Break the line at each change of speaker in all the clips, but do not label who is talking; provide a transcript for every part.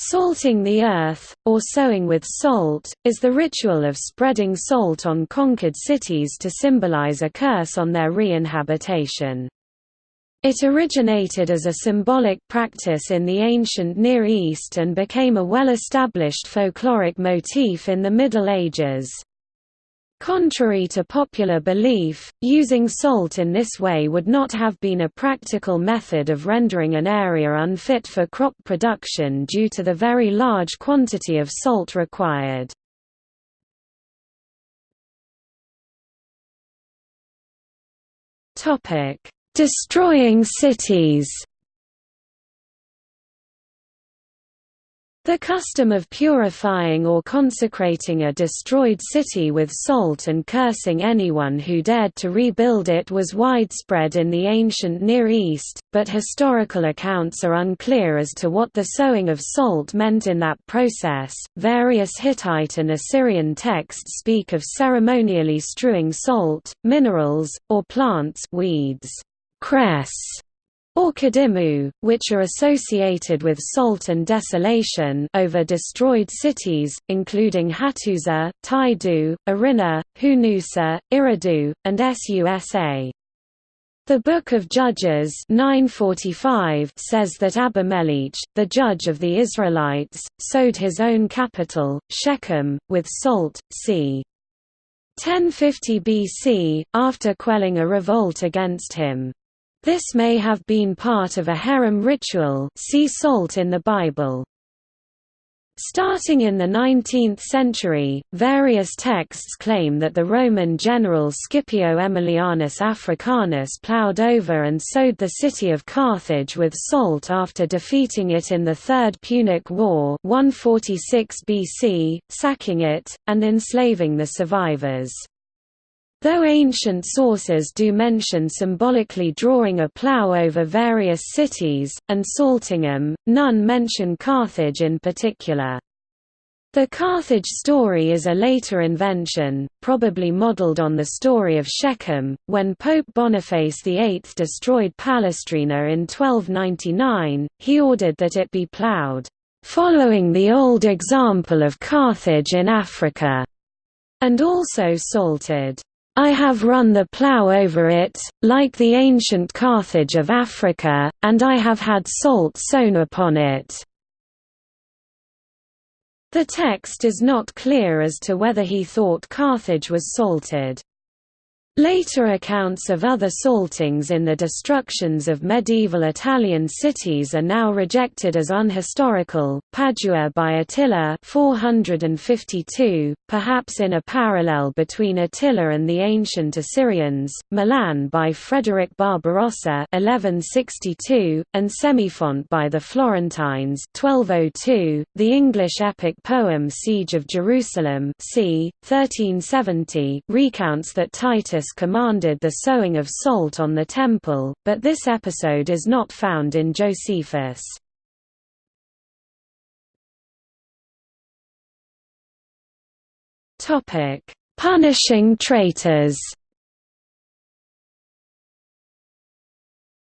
Salting the earth, or sowing with salt, is the ritual of spreading salt on conquered cities to symbolize a curse on their re-inhabitation. It originated as a symbolic practice in the ancient Near East and became a well-established folkloric motif in the Middle Ages. Contrary to popular belief, using salt in this way would not have been a practical method of rendering an area unfit for crop production due to the very large quantity of salt required. Destroying cities The custom of purifying or consecrating a destroyed city with salt and cursing anyone who dared to rebuild it was widespread in the ancient Near East, but historical accounts are unclear as to what the sowing of salt meant in that process. Various Hittite and Assyrian texts speak of ceremonially strewing salt, minerals, or plants weeds, cress, or kadimu, which are associated with salt and desolation over destroyed cities, including Hattusa, Taidu, Arinna, Hunusa, Irridu, and Susa. The Book of Judges 945 says that Abimelech, the judge of the Israelites, sowed his own capital, Shechem, with salt, c. 1050 BC, after quelling a revolt against him. This may have been part of a herem ritual see salt in the Bible. Starting in the 19th century, various texts claim that the Roman general Scipio Aemilianus Africanus ploughed over and sowed the city of Carthage with salt after defeating it in the Third Punic War 146 BC, sacking it, and enslaving the survivors. Though ancient sources do mention symbolically drawing a plough over various cities, and salting them, none mention Carthage in particular. The Carthage story is a later invention, probably modeled on the story of Shechem, when Pope Boniface VIII destroyed Palestrina in 1299, he ordered that it be ploughed, "...following the old example of Carthage in Africa", and also salted. I have run the plough over it, like the ancient Carthage of Africa, and I have had salt sown upon it." The text is not clear as to whether he thought Carthage was salted. Later accounts of other saltings in the destructions of medieval Italian cities are now rejected as unhistorical. Padua by Attila 452, perhaps in a parallel between Attila and the ancient Assyrians, Milan by Frederick Barbarossa 1162, and Semifont by the Florentines 1202. The English epic poem Siege of Jerusalem c. 1370 recounts that Titus commanded the sowing of salt on the temple, but this episode is not found in Josephus. Punishing traitors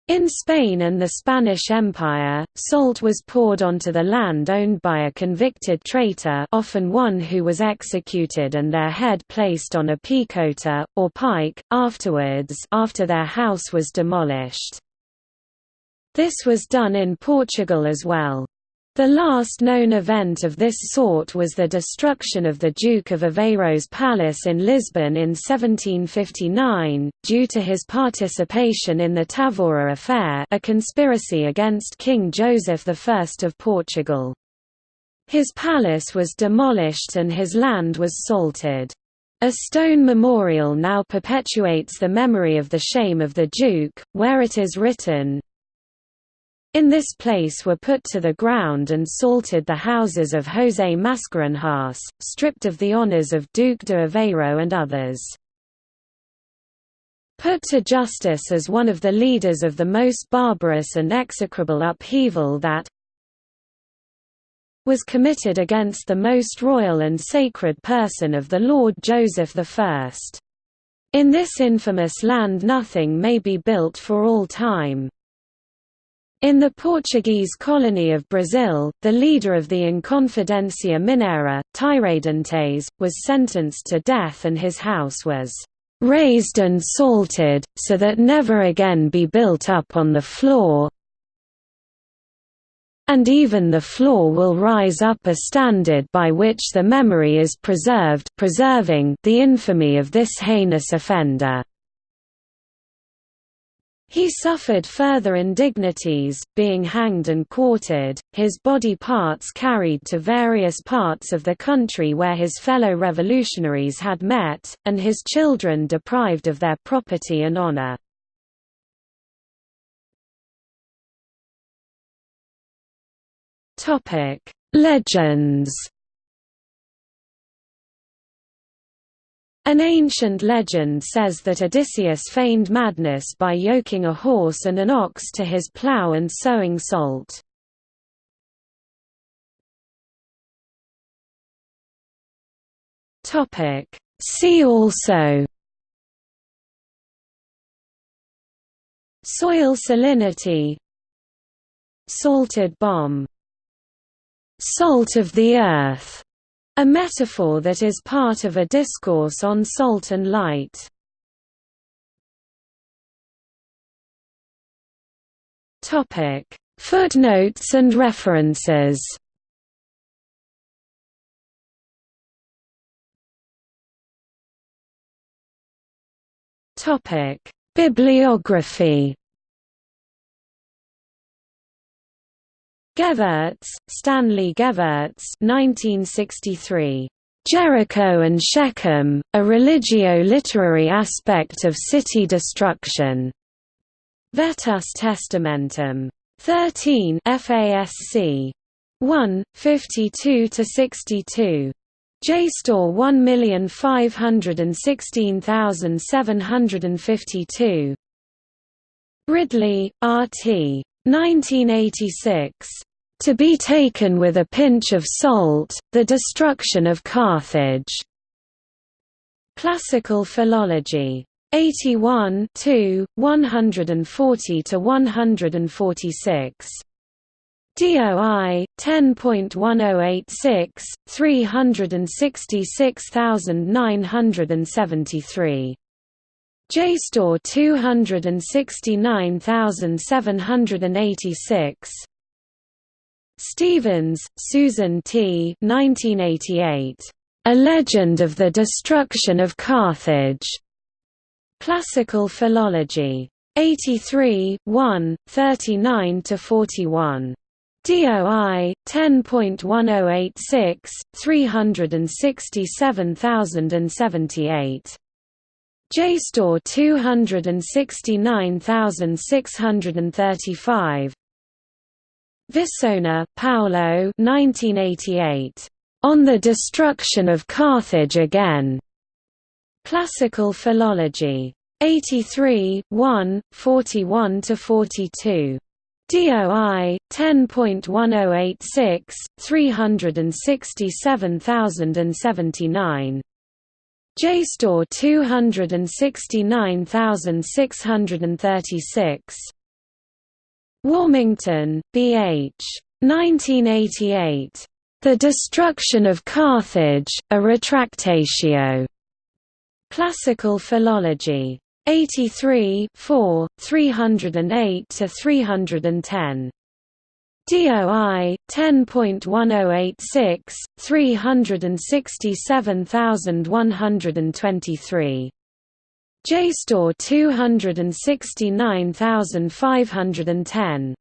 In Spain and the Spanish Empire, salt was poured onto the land owned by a convicted traitor often one who was executed and their head placed on a picota, or pike, afterwards after their house was demolished. This was done in Portugal as well. The last known event of this sort was the destruction of the Duke of Aveiro's palace in Lisbon in 1759, due to his participation in the Tavora affair a conspiracy against King Joseph I of Portugal. His palace was demolished and his land was salted. A stone memorial now perpetuates the memory of the shame of the Duke, where it is written, in this place were put to the ground and salted the houses of José Mascarenhas, stripped of the honours of Duke de Aveiro and others. Put to justice as one of the leaders of the most barbarous and execrable upheaval that was committed against the most royal and sacred person of the Lord Joseph I. In this infamous land nothing may be built for all time. In the Portuguese colony of Brazil, the leader of the Inconfidencia Mineira, Tiradentes, was sentenced to death and his house was "...raised and salted, so that never again be built up on the floor and even the floor will rise up a standard by which the memory is preserved preserving the infamy of this heinous offender." He suffered further indignities, being hanged and quartered, his body parts carried to various parts of the country where his fellow revolutionaries had met, and his children deprived of their property and honor. Legends An ancient legend says that Odysseus feigned madness by yoking a horse and an ox to his plough and sowing salt. See also. Soil salinity. Salted bomb. Salt of the earth a metaphor that is part of a discourse on salt and light. Topic: Footnotes and references. Topic: Bibliography. Gevirtz, Stanley Gevirtz 1963. Jericho and Shechem, a religio-literary aspect of city destruction. Vetus Testamentum. 13 FASC. 1, 52–62. JSTOR 1516752. Ridley, R.T. 1986. To be taken with a pinch of salt, The Destruction of Carthage. Classical Philology. 81 140 to 146. DOI 10.1086 366973 JSTOR 269786 Stevens, Susan T. 1988. A Legend of the Destruction of Carthage. Classical Philology. 83 1, 39–41. DOI 10.1086 367078 JSTOR 269635 Visona, Paolo 1988. On the Destruction of Carthage Again. Classical Philology. 83 1, 41–42. DOI 10.1086 367079 JSTOR 269636. Warmington, B. H. 1988. The Destruction of Carthage, a Retractatio. Classical Philology. 83 4, 308–310. DOI 10.1086 367123 JSTOR 269510